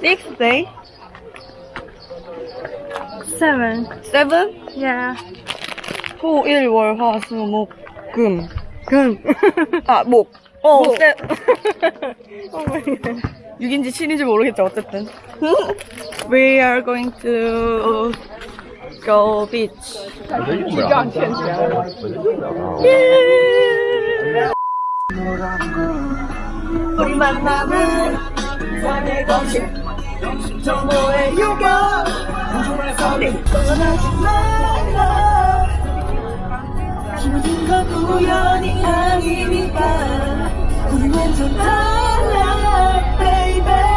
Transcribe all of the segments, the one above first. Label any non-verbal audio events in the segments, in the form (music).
Sixth day? Seven. Seven? Yeah. 호, 일, 월, 화, 수, 목, 금. 금. 아, 목. 어, 목. 세. oh my god. 6인지 7인지 모르겠죠, 어쨌든. We are going to go beach. 예! 우리 만남은 산의 거실 정보의 유격 소리 떠나지 말라 모든 건 우연이 아니니까 우리 완전 달라 baby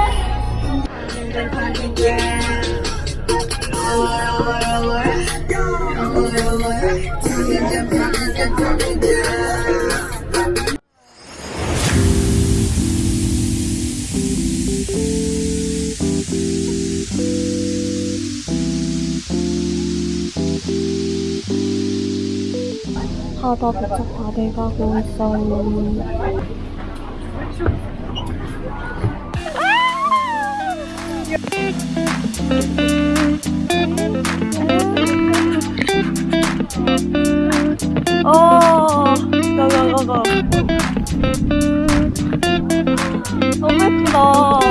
바다 도착 다 돼가고 있어요. 어, 가가가가. 너무 예쁘다.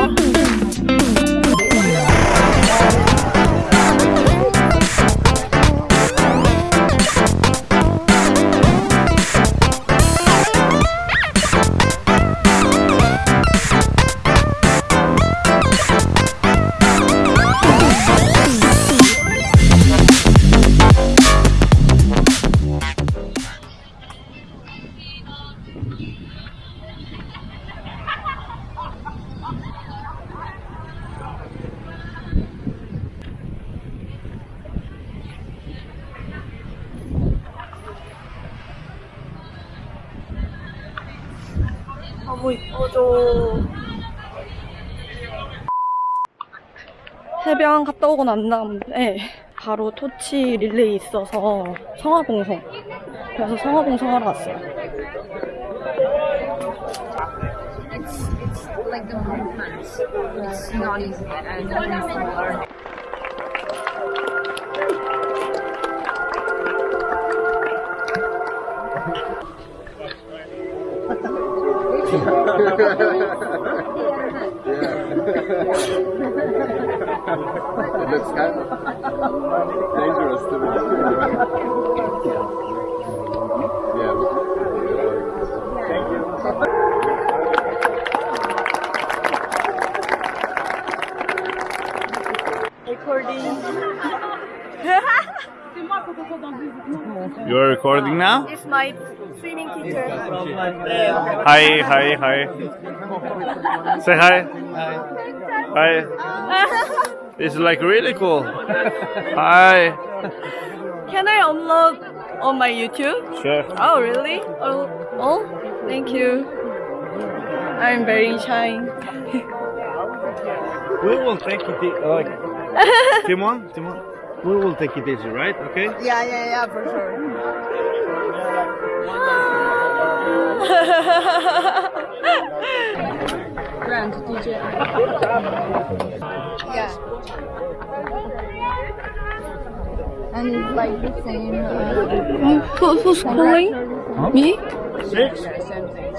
해변 갔다 오고 난 다음에 바로 토치 릴레이 있어서 성화봉송. 그래서 성화봉송 하러 왔어요. It's (laughs) It looks kind of dangerous to me. yeah. Thank you. Recording. You're recording now? It's my swimming teacher. Hi, hi, hi. Say hi. Hi. (laughs) It's like really cool. Hi. Can I upload on my YouTube? Sure. Oh, really? Oh, oh, thank you. I'm very shy. We will take it e- uh, like (laughs) Timon, Timon. We will take it easy, right? Okay. Yeah, yeah, yeah, for sure. (laughs) Grand DJ. Yeah. And it's like the same. Uh, Who, who's calling? Me? Six. same thing.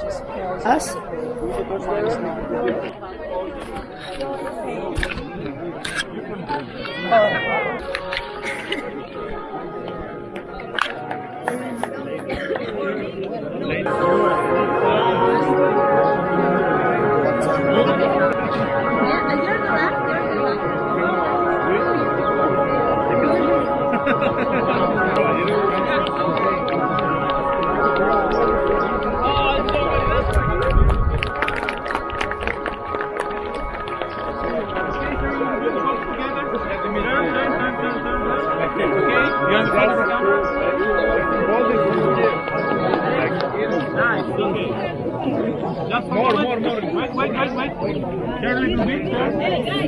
Just More, more, more. Wait, wait, wait, wait. Here a little bit, sir.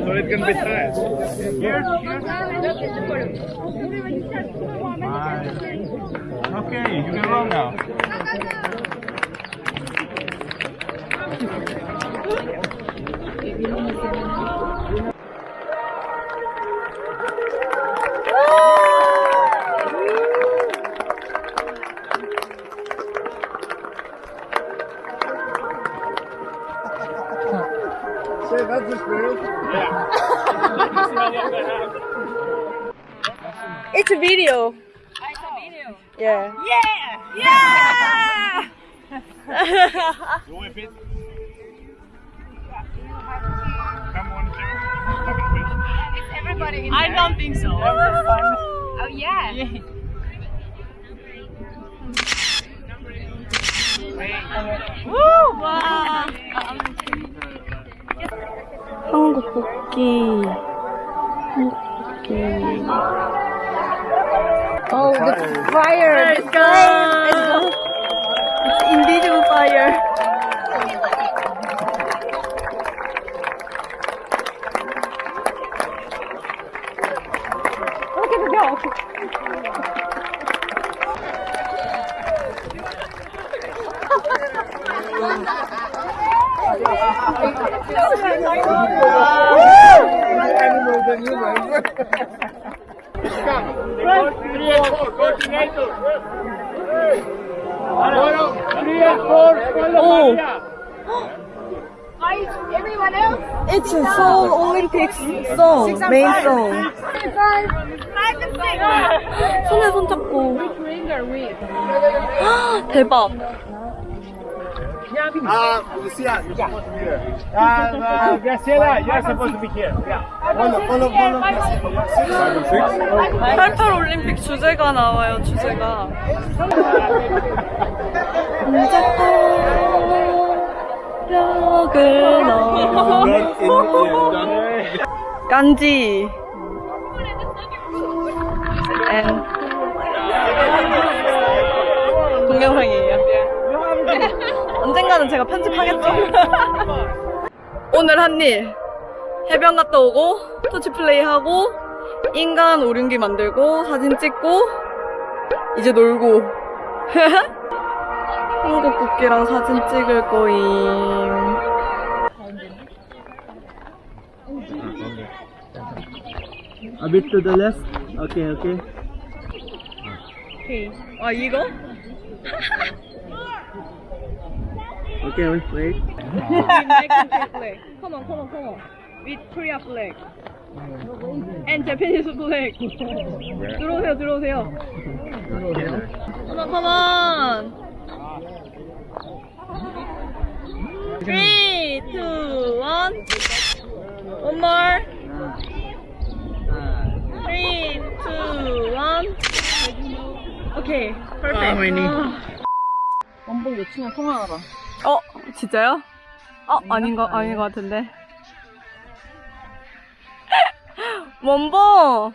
So it can be tight. Here, here. Okay, you can roll now. Yeah. it's a video. It's a video. Yeah. Yeah. Yeah. It's everybody in there. I don't think so. Oh yeah. yeah. Woo! Wow. 한국 국기. 한국 국기. Oh, the fire. Let's go. It's invisible fire. Look at the dog. Oh. Everyone else. It's a Seoul Olympics song, main song. 손에 손 잡고. 대박. Ah, Lucia, you're supposed to be here. Uh, uh, Graciela, you're supposed to be here. Yeah. Follow, follow, follow. Five and six. 88 올림픽 주제가 나와요, 주제가. 벽을 넘어. 간지. and. 동영상이 언젠가는 제가 편집하겠죠? (laughs) 오늘 한 일. 해변 갔다 오고, 터치 플레이 하고, 인간 오륜기 만들고, 사진 찍고, 이제 놀고. (laughs) 한국 국기랑 사진 찍을 거임. A bit to the left. Okay, okay. 아, 이거? (laughs) Okay, wait. American flag. Come on, come on, come on. With Korea flag. And Japanese flag. 들어오세요, 들어오세요. Come on, come on. Three, two, one. One more. Three, two, one. Okay, perfect. 원복 요청에 통화하라. 어, 진짜요? 어, 아닌 거, 아닌 것 같은데. 원복!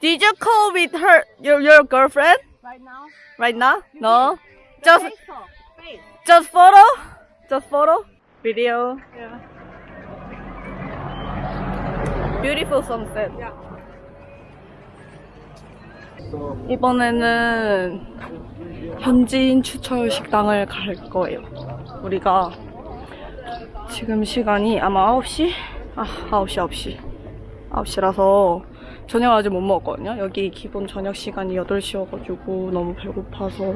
Did you call with her, your, your girlfriend? Right now. Right now? No? Just, just photo? Just photo? Video? Yeah. Beautiful sunset. 이번에는 현지인 추천 식당을 갈 거예요. 우리가 지금 시간이 아마 9시? 아, 9시, 9시. 9시라서 저녁 아직 못 먹었거든요. 여기 기본 저녁 시간이 8시여가지고 너무 배고파서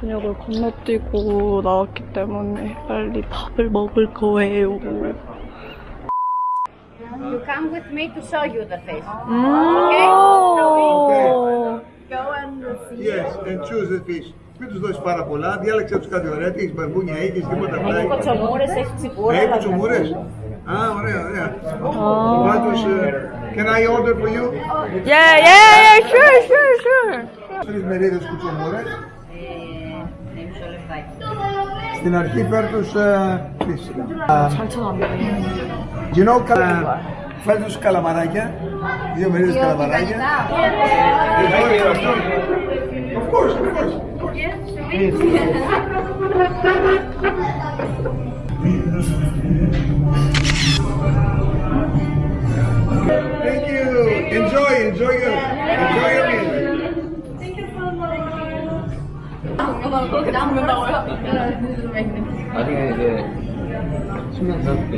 저녁을 건너뛰고 나왔기 때문에 빨리 밥을 먹을 거예요. You come with me to show you the face. 음. Yes, and choose the fish. Μην τους δώσεις πάρα πολλά, διάλεξε τους κάτι ωραία. Τι έχεις μπαρμπούνια, έχεις τίποτα Έχει πλάι. κοτσομούρες, έχεις τσιμπούρα. Έχει τσουμούρε. Α, ωραία, ωραία. Πάντω, can I order for you? Yeah, yeah, yeah, sure, sure, sure. Τρεις μερίδες κουτσομούρε. Στην αρχή φέρ τους fish. You know, κα- φέρ τους καλαμαράκια. Δύο μερίδες καλαμαράκια. Of course, of course. Thank you. Enjoy, enjoy your, enjoy your meal. 나중에 이제 10년 지났을 때.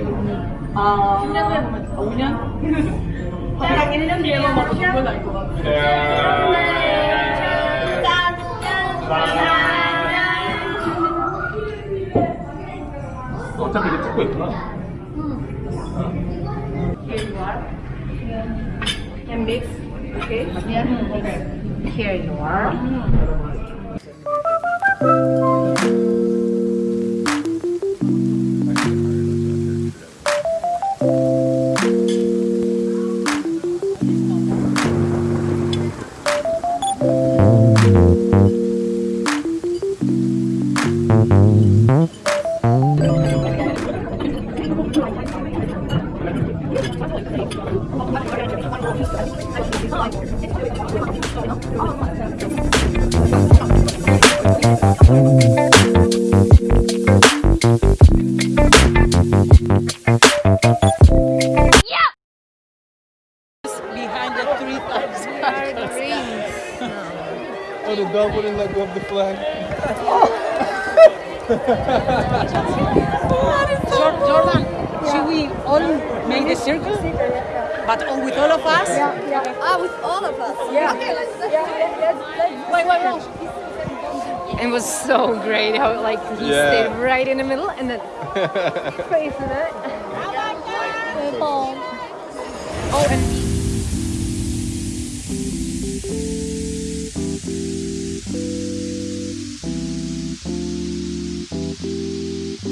어차피 이제 찍고 있구나. And mix. Here you are. Yeah. It was so great how like he yeah. stayed right in the middle and then (laughs) face it. Oh, and